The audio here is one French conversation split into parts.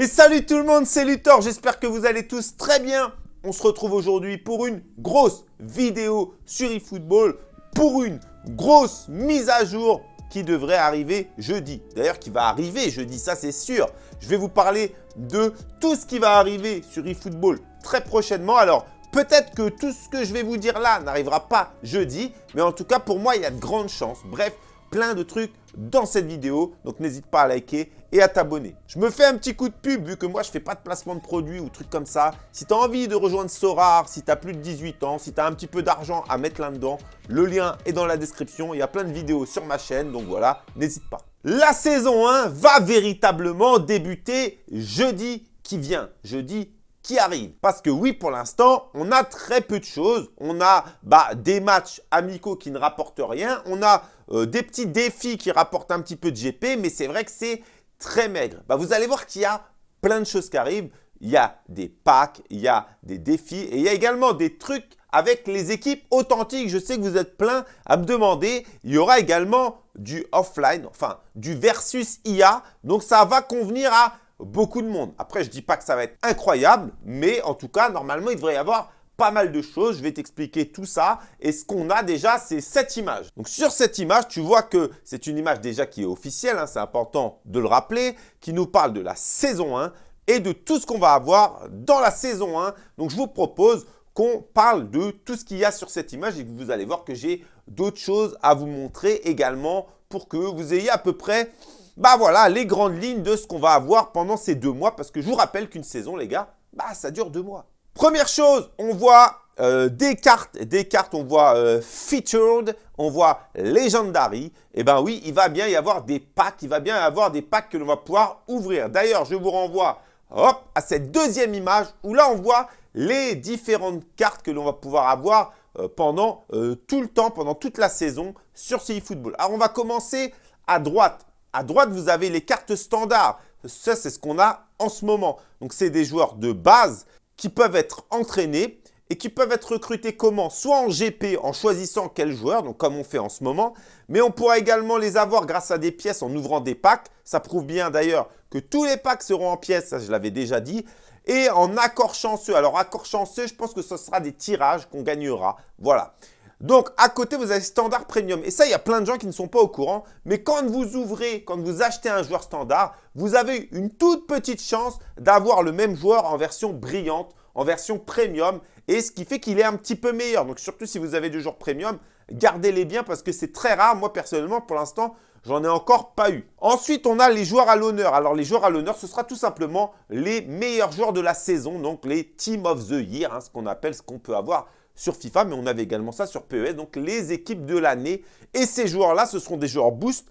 Et salut tout le monde, c'est Luthor, j'espère que vous allez tous très bien. On se retrouve aujourd'hui pour une grosse vidéo sur eFootball, pour une grosse mise à jour qui devrait arriver jeudi. D'ailleurs, qui va arriver jeudi, ça c'est sûr. Je vais vous parler de tout ce qui va arriver sur eFootball très prochainement. Alors, peut-être que tout ce que je vais vous dire là n'arrivera pas jeudi, mais en tout cas, pour moi, il y a de grandes chances. Bref, plein de trucs dans cette vidéo. Donc, n'hésite pas à liker et à t'abonner. Je me fais un petit coup de pub vu que moi, je fais pas de placement de produits ou trucs comme ça. Si tu as envie de rejoindre Sorar, si tu as plus de 18 ans, si tu as un petit peu d'argent à mettre là-dedans, le lien est dans la description. Il y a plein de vidéos sur ma chaîne, donc voilà, n'hésite pas. La saison 1 va véritablement débuter jeudi qui vient, jeudi arrive. Parce que oui, pour l'instant, on a très peu de choses. On a bah, des matchs amicaux qui ne rapportent rien. On a euh, des petits défis qui rapportent un petit peu de GP, mais c'est vrai que c'est très maigre. Bah, vous allez voir qu'il y a plein de choses qui arrivent. Il y a des packs, il y a des défis et il y a également des trucs avec les équipes authentiques. Je sais que vous êtes plein à me demander. Il y aura également du offline, enfin du versus IA. Donc, ça va convenir à beaucoup de monde. Après, je dis pas que ça va être incroyable, mais en tout cas, normalement, il devrait y avoir pas mal de choses. Je vais t'expliquer tout ça. Et ce qu'on a déjà, c'est cette image. Donc sur cette image, tu vois que c'est une image déjà qui est officielle. Hein, c'est important de le rappeler, qui nous parle de la saison 1 et de tout ce qu'on va avoir dans la saison 1. Donc je vous propose qu'on parle de tout ce qu'il y a sur cette image et que vous allez voir que j'ai d'autres choses à vous montrer également pour que vous ayez à peu près bah voilà, les grandes lignes de ce qu'on va avoir pendant ces deux mois. Parce que je vous rappelle qu'une saison, les gars, bah ça dure deux mois. Première chose, on voit euh, des cartes, des cartes, on voit euh, Featured, on voit Legendary. Et eh ben oui, il va bien y avoir des packs, il va bien y avoir des packs que l'on va pouvoir ouvrir. D'ailleurs, je vous renvoie hop, à cette deuxième image où là, on voit les différentes cartes que l'on va pouvoir avoir euh, pendant tout le temps, pendant toute la saison sur Football. Alors, on va commencer à droite. À droite, vous avez les cartes standards. Ça, c'est ce qu'on a en ce moment. Donc, c'est des joueurs de base qui peuvent être entraînés et qui peuvent être recrutés comment? Soit en GP en choisissant quel joueur, donc comme on fait en ce moment, mais on pourra également les avoir grâce à des pièces en ouvrant des packs. Ça prouve bien d'ailleurs que tous les packs seront en pièces, ça je l'avais déjà dit. Et en accord chanceux, alors accord chanceux, je pense que ce sera des tirages qu'on gagnera. Voilà. Donc, à côté, vous avez Standard Premium. Et ça, il y a plein de gens qui ne sont pas au courant. Mais quand vous ouvrez, quand vous achetez un joueur standard, vous avez une toute petite chance d'avoir le même joueur en version brillante, en version premium. Et ce qui fait qu'il est un petit peu meilleur. Donc, surtout si vous avez des joueurs premium, gardez-les bien parce que c'est très rare. Moi, personnellement, pour l'instant, J'en ai encore pas eu. Ensuite, on a les joueurs à l'honneur. Alors, les joueurs à l'honneur, ce sera tout simplement les meilleurs joueurs de la saison, donc les Team of the Year, hein, ce qu'on appelle, ce qu'on peut avoir sur FIFA, mais on avait également ça sur PES, donc les équipes de l'année. Et ces joueurs-là, ce seront des joueurs boost,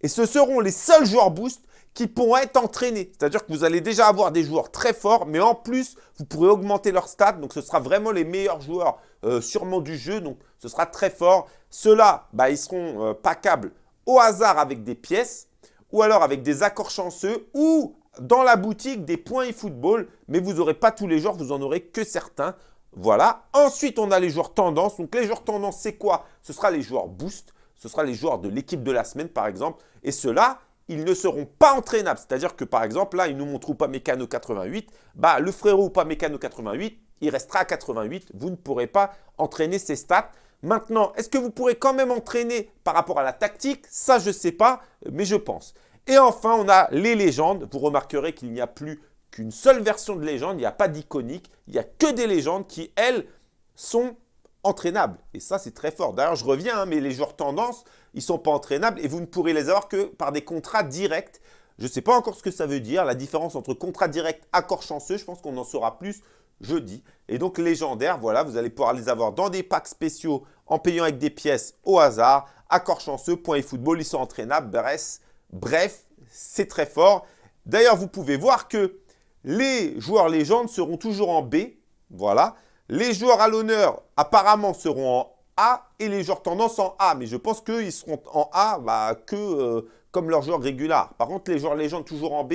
et ce seront les seuls joueurs boost qui pourront être entraînés. C'est-à-dire que vous allez déjà avoir des joueurs très forts, mais en plus, vous pourrez augmenter leur stats. Donc, ce sera vraiment les meilleurs joueurs euh, sûrement du jeu. Donc, ce sera très fort. Ceux-là, bah, ils seront euh, packables au hasard avec des pièces ou alors avec des accords chanceux ou dans la boutique des points eFootball. Mais vous n'aurez pas tous les joueurs, vous en aurez que certains. Voilà. Ensuite, on a les joueurs tendance. Donc, les joueurs tendance, c'est quoi? Ce sera les joueurs boost. Ce sera les joueurs de l'équipe de la semaine, par exemple. Et ceux-là, ils ne seront pas entraînables. C'est-à-dire que, par exemple, là, ils nous montrent pas Mécano 88. Bah, le frérot pas Mécano 88, il restera à 88. Vous ne pourrez pas entraîner ses stats. Maintenant, est-ce que vous pourrez quand même entraîner par rapport à la tactique? Ça, je ne sais pas, mais je pense. Et enfin, on a les légendes. Vous remarquerez qu'il n'y a plus qu'une seule version de légende, il n'y a pas d'iconique, il n'y a que des légendes qui, elles, sont entraînables. Et ça, c'est très fort. D'ailleurs, je reviens, hein, mais les joueurs tendance, ils ne sont pas entraînables et vous ne pourrez les avoir que par des contrats directs. Je ne sais pas encore ce que ça veut dire, la différence entre contrat direct, accord chanceux, je pense qu'on en saura plus jeudi. Et donc, légendaires, voilà, vous allez pouvoir les avoir dans des packs spéciaux en payant avec des pièces au hasard. Accord chanceux, point et football, ils sont entraînables. Bref, bref c'est très fort. D'ailleurs, vous pouvez voir que les joueurs légendes seront toujours en B. Voilà. Les joueurs à l'honneur, apparemment, seront en A et les joueurs tendance en A. Mais je pense qu'ils seront en A bah, que euh, comme leurs joueurs réguliers. Par contre, les joueurs légendes toujours en B,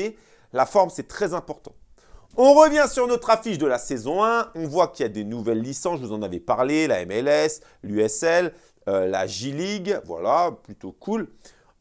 la forme, c'est très important. On revient sur notre affiche de la saison 1. On voit qu'il y a des nouvelles licences, je vous en avais parlé, la MLS, l'USL, euh, la J-League. Voilà, plutôt cool.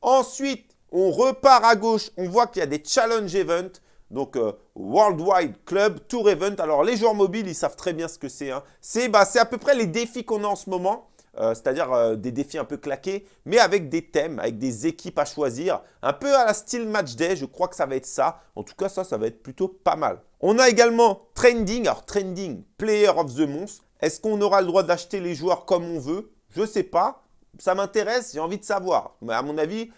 Ensuite, on repart à gauche. On voit qu'il y a des challenge events Donc, euh, Worldwide Club Tour Event. Alors, les joueurs mobiles, ils savent très bien ce que c'est. Hein. C'est bah, à peu près les défis qu'on a en ce moment. Euh, c'est-à-dire euh, des défis un peu claqués, mais avec des thèmes, avec des équipes à choisir. Un peu à la style match day, je crois que ça va être ça. En tout cas, ça, ça va être plutôt pas mal. On a également Trending. Alors, Trending, Player of the Month. Est-ce qu'on aura le droit d'acheter les joueurs comme on veut? Je ne sais pas. Ça m'intéresse, j'ai envie de savoir. Mais à mon avis,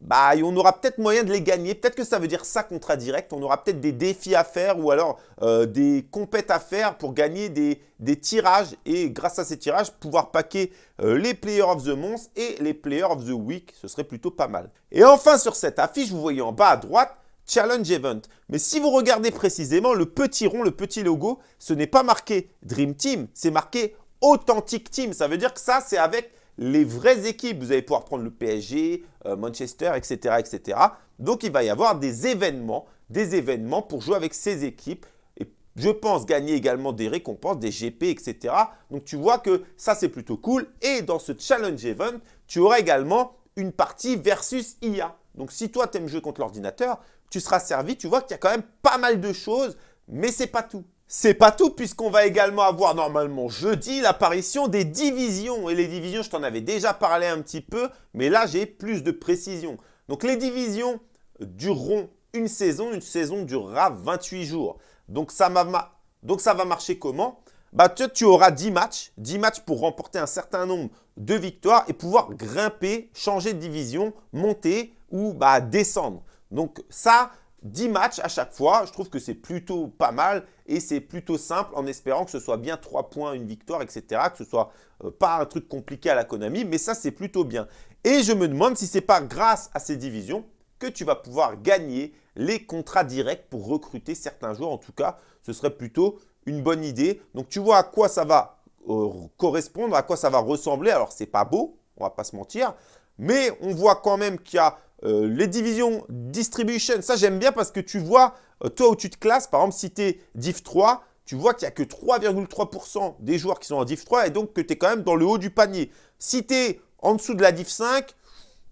bah, on aura peut-être moyen de les gagner. Peut-être que ça veut dire ça contrat direct. On aura peut-être des défis à faire ou alors euh, des compètes à faire pour gagner des, tirages et grâce à ces tirages, pouvoir paquer euh, les Players of the Month et les Players of the Week. Ce serait plutôt pas mal. Et enfin, sur cette affiche, vous voyez en bas à droite, Challenge Event. Mais si vous regardez précisément, le petit rond, le petit logo, ce n'est pas marqué Dream Team, c'est marqué Authentic Team. Ça veut dire que ça, c'est avec les vraies équipes. Vous allez pouvoir prendre le PSG, euh, Manchester, etc., etc. Donc, il va y avoir des événements, des événements pour jouer avec ces équipes. Et je pense gagner également des récompenses, des GP, etc. Donc, tu vois que ça, c'est plutôt cool. Et dans ce Challenge Event, tu auras également une partie versus IA. Donc, si toi, tu aimes jouer contre l'ordinateur, tu seras servi. Tu vois qu'il y a quand même pas mal de choses, mais ce n'est pas tout. C'est pas tout puisqu'on va également avoir normalement jeudi l'apparition des divisions. Et les divisions, je t'en avais déjà parlé un petit peu, mais là j'ai plus de précision. Donc les divisions dureront une saison, une saison durera 28 jours. Donc ça, va marcher comment? Bah, tu, tu auras 10 matchs, 10 matchs pour remporter un certain nombre de victoires et pouvoir grimper, changer de division, monter ou bah, descendre. Donc ça, 10 matchs à chaque fois, je trouve que c'est plutôt pas mal et c'est plutôt simple en espérant que ce soit bien 3 points, une victoire, etc. Que ce soit euh, pas un truc compliqué à la Konami, mais ça c'est plutôt bien. Et je me demande si ce n'est pas grâce à ces divisions que tu vas pouvoir gagner les contrats directs pour recruter certains joueurs. En tout cas, ce serait plutôt une bonne idée. Donc tu vois à quoi ça va euh, correspondre, à quoi ça va ressembler. Alors c'est pas beau, on va pas se mentir, mais on voit quand même qu'il y a euh, les divisions distribution, ça j'aime bien parce que tu vois, euh, toi où tu te classes, par exemple si tu es div 3, tu vois qu'il n'y a que 3,3% des joueurs qui sont en div 3 et donc que tu es quand même dans le haut du panier. Si tu es en dessous de la div 5,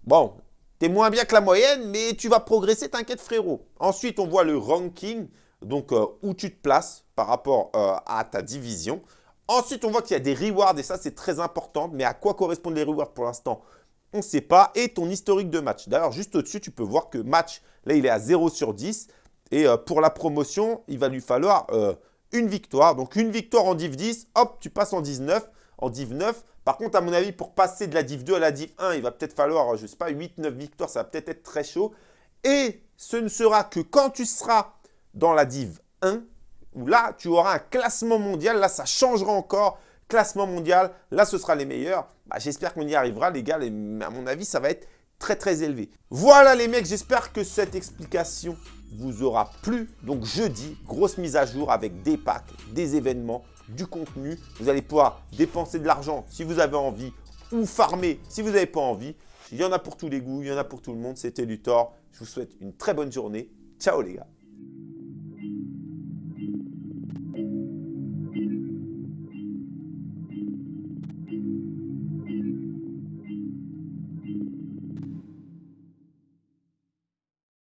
bon, tu es moins bien que la moyenne, mais tu vas progresser, t'inquiète frérot. Ensuite, on voit le ranking, donc euh, où tu te places par rapport à ta division. Ensuite, on voit qu'il y a des rewards et ça, c'est très important. Mais à quoi correspondent les rewards pour l'instant? On ne sait pas, et ton historique de match. D'ailleurs, juste au-dessus, tu peux voir que match, là, il est à 0 sur 10. Et euh, pour la promotion, il va lui falloir euh, une victoire. Donc, une victoire en Div 10, hop, tu passes en 19, en Div 9. Par contre, à mon avis, pour passer de la Div 2 à la Div 1, il va peut-être falloir, je ne sais pas, 8-9 victoires. Ça va peut-être être très chaud. Et ce ne sera que quand tu seras dans la Div 1, où là, tu auras un classement mondial. Là, ça changera encore classement mondial. Là, ce sera les meilleurs. Bah, j'espère qu'on y arrivera, les gars. Mais à mon avis, ça va être très, très élevé. Voilà, les mecs. J'espère que cette explication vous aura plu. Donc, jeudi, grosse mise à jour avec des packs, des événements, du contenu. Vous allez pouvoir dépenser de l'argent si vous avez envie ou farmer si vous n'avez pas envie. Il y en a pour tous les goûts, il y en a pour tout le monde. C'était Luthor. Je vous souhaite une très bonne journée. Ciao les gars